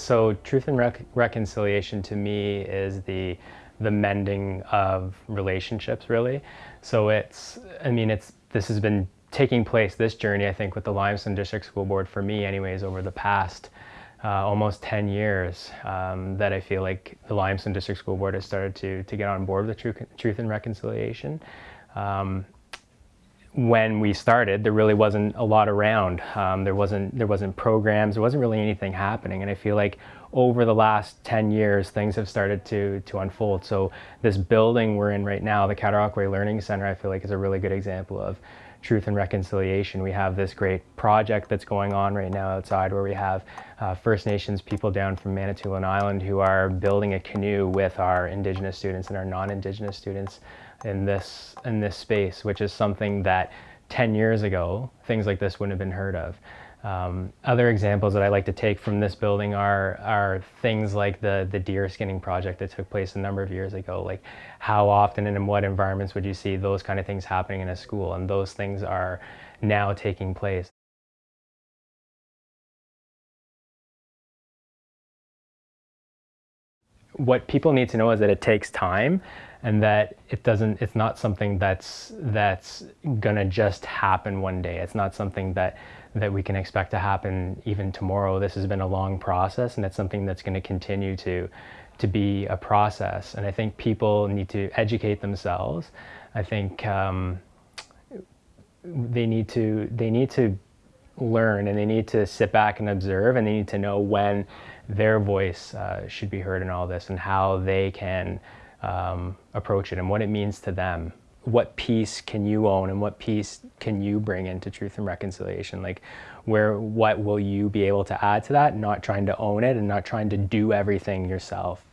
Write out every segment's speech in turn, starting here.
So truth and rec reconciliation to me is the the mending of relationships really. So it's I mean it's this has been taking place this journey I think with the Limestone District School Board for me anyways over the past uh, almost 10 years um, that I feel like the Limestone District School Board has started to, to get on board with truth, truth and reconciliation. Um, when we started, there really wasn't a lot around. Um, there wasn't there wasn't programs. There wasn't really anything happening. And I feel like over the last 10 years, things have started to to unfold. So this building we're in right now, the Cataraqui Learning Center, I feel like is a really good example of truth and reconciliation. We have this great project that's going on right now outside where we have uh, First Nations people down from Manitoulin Island who are building a canoe with our Indigenous students and our non-Indigenous students in this, in this space, which is something that 10 years ago, things like this wouldn't have been heard of. Um, other examples that I like to take from this building are, are things like the, the deer skinning project that took place a number of years ago. Like how often and in what environments would you see those kind of things happening in a school? And those things are now taking place. What people need to know is that it takes time and that it doesn't it's not something that's that's gonna just happen one day. It's not something that that we can expect to happen even tomorrow. This has been a long process and it's something that's going to continue to to be a process. And i think people need to educate themselves. I think um, they need to they need to learn and they need to sit back and observe and they need to know when their voice uh, should be heard in all this and how they can um, approach it and what it means to them. What piece can you own and what piece can you bring into truth and reconciliation? Like where, what will you be able to add to that? Not trying to own it and not trying to do everything yourself.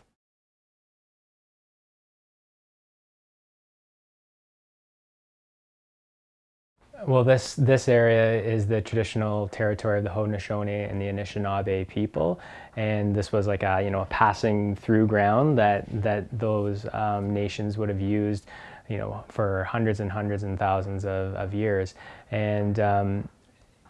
Well, this, this area is the traditional territory of the Haudenosaunee and the Anishinaabe people. And this was like a, you know, a passing through ground that, that those um, nations would have used, you know, for hundreds and hundreds and thousands of, of years. And um,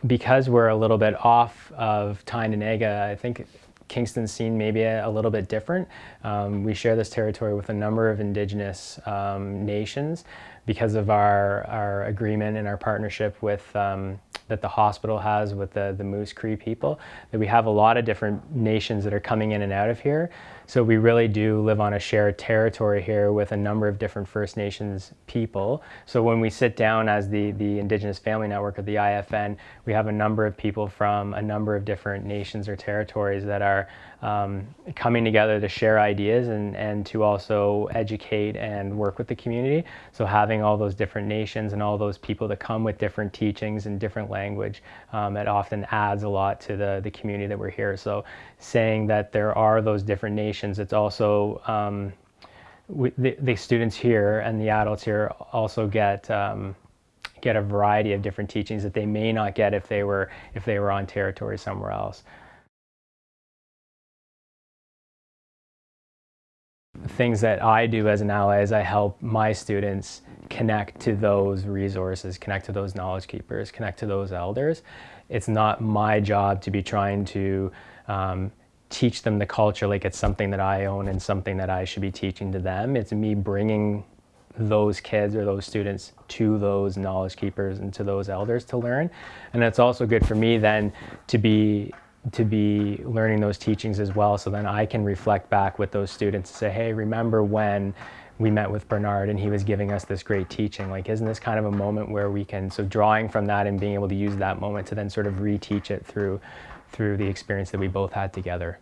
because we're a little bit off of Tyendinaga, I think Kingston's seen maybe a, a little bit different. Um, we share this territory with a number of indigenous um, nations because of our, our agreement and our partnership with um, that the hospital has with the, the Moose Cree people, that we have a lot of different nations that are coming in and out of here. So we really do live on a shared territory here with a number of different First Nations people. So when we sit down as the, the Indigenous Family Network of the IFN, we have a number of people from a number of different nations or territories that are um, coming together to share ideas and, and to also educate and work with the community. So having all those different nations and all those people that come with different teachings and different language, um, it often adds a lot to the, the community that we're here. So saying that there are those different nations, it's also um, we, the, the, students here and the adults here also get um, get a variety of different teachings that they may not get if they were if they were on territory somewhere else. Things that I do as an ally is I help my students connect to those resources, connect to those knowledge keepers, connect to those elders. It's not my job to be trying to um, teach them the culture like it's something that I own and something that I should be teaching to them. It's me bringing those kids or those students to those knowledge keepers and to those elders to learn. And it's also good for me then to be to be learning those teachings as well so then I can reflect back with those students and say, hey, remember when we met with Bernard and he was giving us this great teaching. Like, isn't this kind of a moment where we can, so drawing from that and being able to use that moment to then sort of reteach it through, through the experience that we both had together.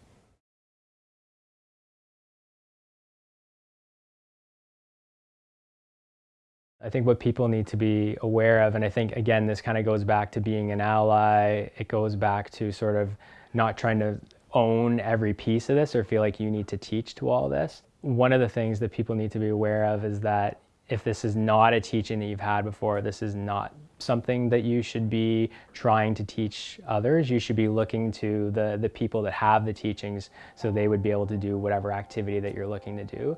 I think what people need to be aware of, and I think again, this kind of goes back to being an ally, it goes back to sort of not trying to own every piece of this or feel like you need to teach to all this one of the things that people need to be aware of is that if this is not a teaching that you've had before, this is not something that you should be trying to teach others. You should be looking to the, the people that have the teachings so they would be able to do whatever activity that you're looking to do.